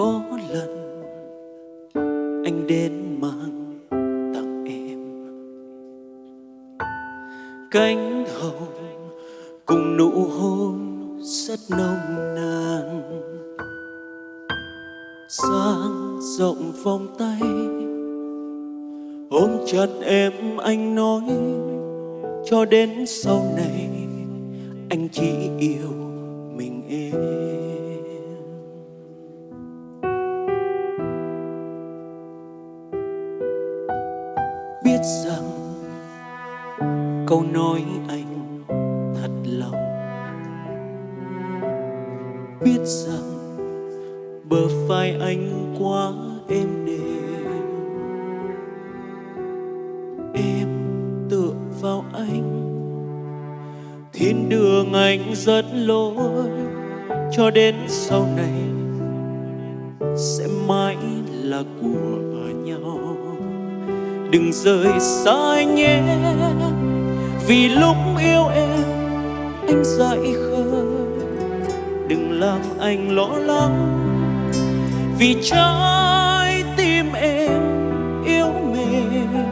có lần anh đến mang tặng em cánh hồng cùng nụ hôn rất nồng nàn. Sáng rộng vòng tay, ôm chặt em anh nói, cho đến sau này anh chỉ yêu mình em. Biết rằng câu nói anh thật lòng. Biết rằng bờ vai anh quá êm đềm. Em tựa vào anh. Thiên đường anh rất lối. Cho đến sau này sẽ mãi là của nhau đừng rời xa anh nhé. Vì lúc yêu em, anh dại khờ. Đừng làm anh lo lắng. Vì trái tim em yêu mềm.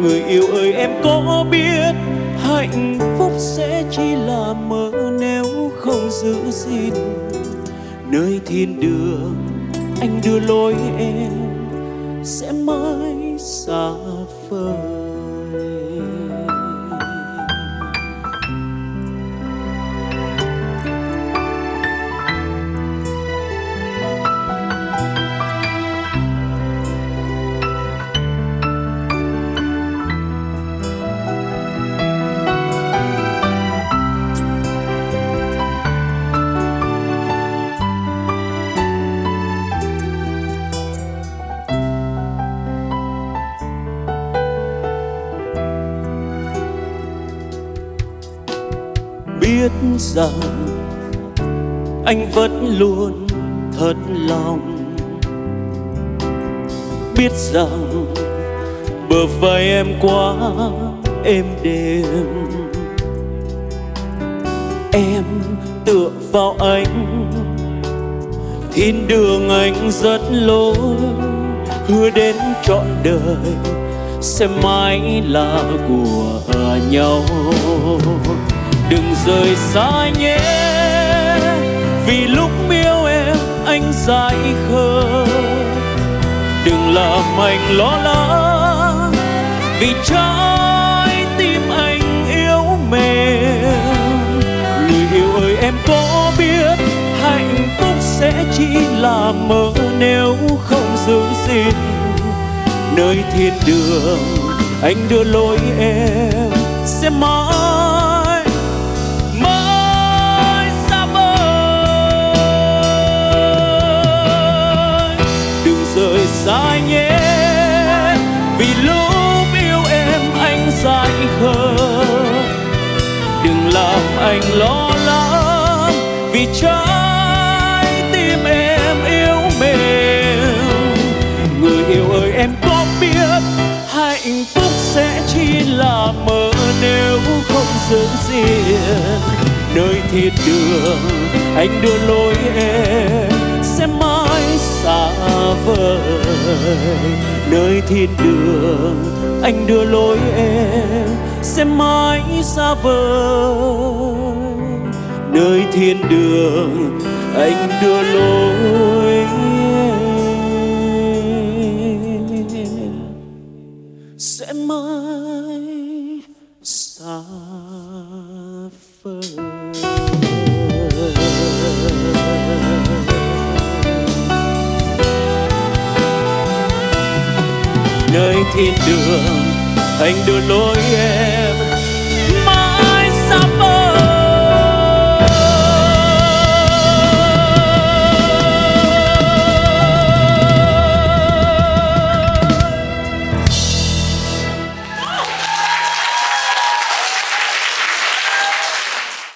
Người yêu ơi, em có biết hạnh phúc sẽ chỉ là mơ nếu không giữ gìn. Nơi thiên đường, anh đưa lối em sẽ mãi vời biết rằng anh vẫn luôn thật lòng. Biết rằng bờ vai em quá êm đềm. Em tựa vào anh thiên đường anh rất lối. Hứa đến trọn đời sẽ mãi là của nhau đừng rời xa nhé. Vì lúc yêu em, anh dại khờ. Đừng làm anh lo lắng. Vì trái tim anh yếu mềm. Người yêu ơi, em có biết hạnh phúc sẽ chỉ là mơ nếu không giữ gìn. Nơi thiên đường, anh đưa lối em, sẽ mãi rời nhé. Vì lúc yêu em, anh dại khờ. Đừng làm anh lo lắng. Vì trái tim em yêu mềm. Người yêu ơi, em có biết hạnh phúc sẽ chỉ là mơ nếu không giữ gìn. Nơi thiên đường, anh đưa lối em, sẽ mãi xa vời. Nơi thiên đường, anh đưa lối em sẽ mãi xa vời. Nơi thiên đường, anh đưa lối thiên đường anh đưa lối em